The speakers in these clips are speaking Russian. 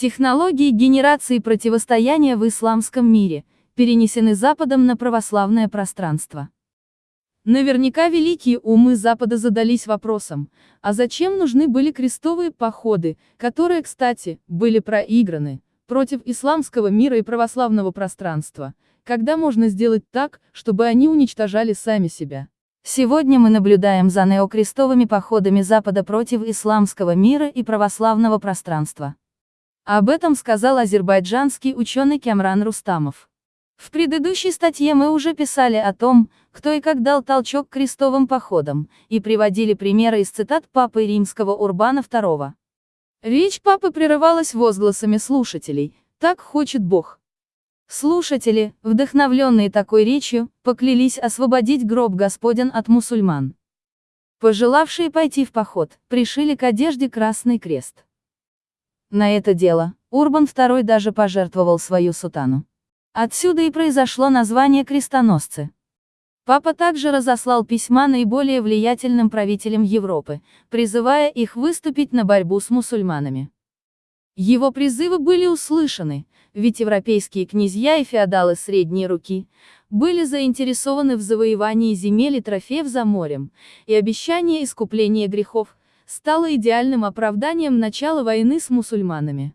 Технологии генерации противостояния в исламском мире перенесены Западом на православное пространство. Наверняка великие умы Запада задались вопросом, а зачем нужны были крестовые походы, которые, кстати, были проиграны, против исламского мира и православного пространства, когда можно сделать так, чтобы они уничтожали сами себя. Сегодня мы наблюдаем за неокрестовыми походами Запада против исламского мира и православного пространства. Об этом сказал азербайджанский ученый Кямран Рустамов. В предыдущей статье мы уже писали о том, кто и как дал толчок крестовым походам, и приводили примеры из цитат папы римского Урбана II. Речь папы прерывалась возгласами слушателей «Так хочет Бог». Слушатели, вдохновленные такой речью, поклялись освободить гроб Господен от мусульман. Пожелавшие пойти в поход, пришили к одежде Красный Крест. На это дело, Урбан II даже пожертвовал свою сутану. Отсюда и произошло название крестоносцы. Папа также разослал письма наиболее влиятельным правителям Европы, призывая их выступить на борьбу с мусульманами. Его призывы были услышаны, ведь европейские князья и феодалы средней руки были заинтересованы в завоевании земель и трофеев за морем, и обещание искупления грехов стало идеальным оправданием начала войны с мусульманами.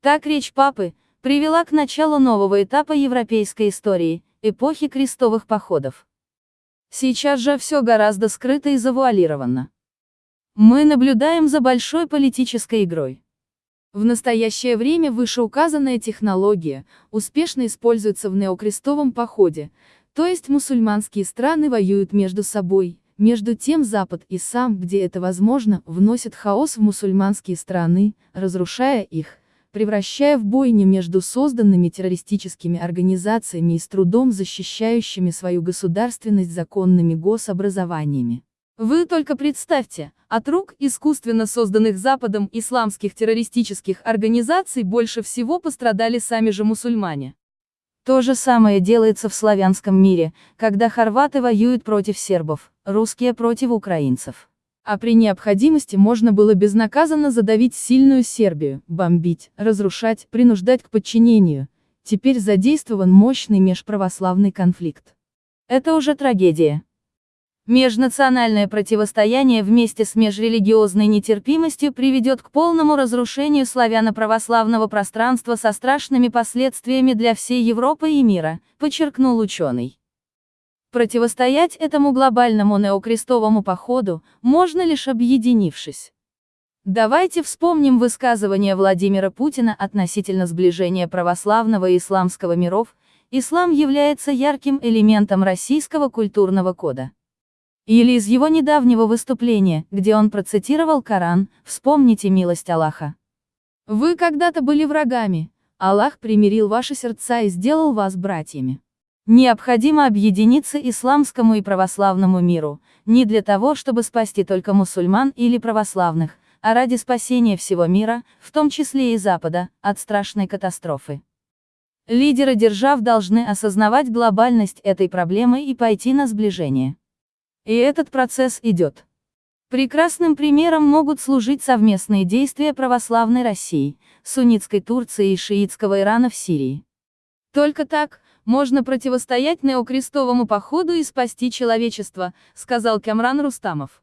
Так речь папы привела к началу нового этапа европейской истории, эпохи крестовых походов. Сейчас же все гораздо скрыто и завуалировано. Мы наблюдаем за большой политической игрой. В настоящее время вышеуказанная технология успешно используется в неокрестовом походе, то есть мусульманские страны воюют между собой, между тем Запад и сам, где это возможно, вносят хаос в мусульманские страны, разрушая их, превращая в бойни между созданными террористическими организациями и с трудом защищающими свою государственность законными гособразованиями. Вы только представьте, от рук искусственно созданных Западом исламских террористических организаций больше всего пострадали сами же мусульмане. То же самое делается в славянском мире, когда хорваты воюют против сербов, русские против украинцев. А при необходимости можно было безнаказанно задавить сильную Сербию, бомбить, разрушать, принуждать к подчинению. Теперь задействован мощный межправославный конфликт. Это уже трагедия. Межнациональное противостояние вместе с межрелигиозной нетерпимостью приведет к полному разрушению славяно-православного пространства со страшными последствиями для всей Европы и мира, подчеркнул ученый. Противостоять этому глобальному неокрестовому походу можно лишь объединившись. Давайте вспомним высказывание Владимира Путина относительно сближения православного и исламского миров. Ислам является ярким элементом российского культурного кода. Или из его недавнего выступления, где он процитировал Коран, «Вспомните милость Аллаха». Вы когда-то были врагами, Аллах примирил ваши сердца и сделал вас братьями. Необходимо объединиться исламскому и православному миру, не для того, чтобы спасти только мусульман или православных, а ради спасения всего мира, в том числе и Запада, от страшной катастрофы. Лидеры держав должны осознавать глобальность этой проблемы и пойти на сближение. И этот процесс идет. Прекрасным примером могут служить совместные действия православной России, суннитской Турции и шиитского Ирана в Сирии. Только так, можно противостоять неокрестовому походу и спасти человечество, сказал Камран Рустамов.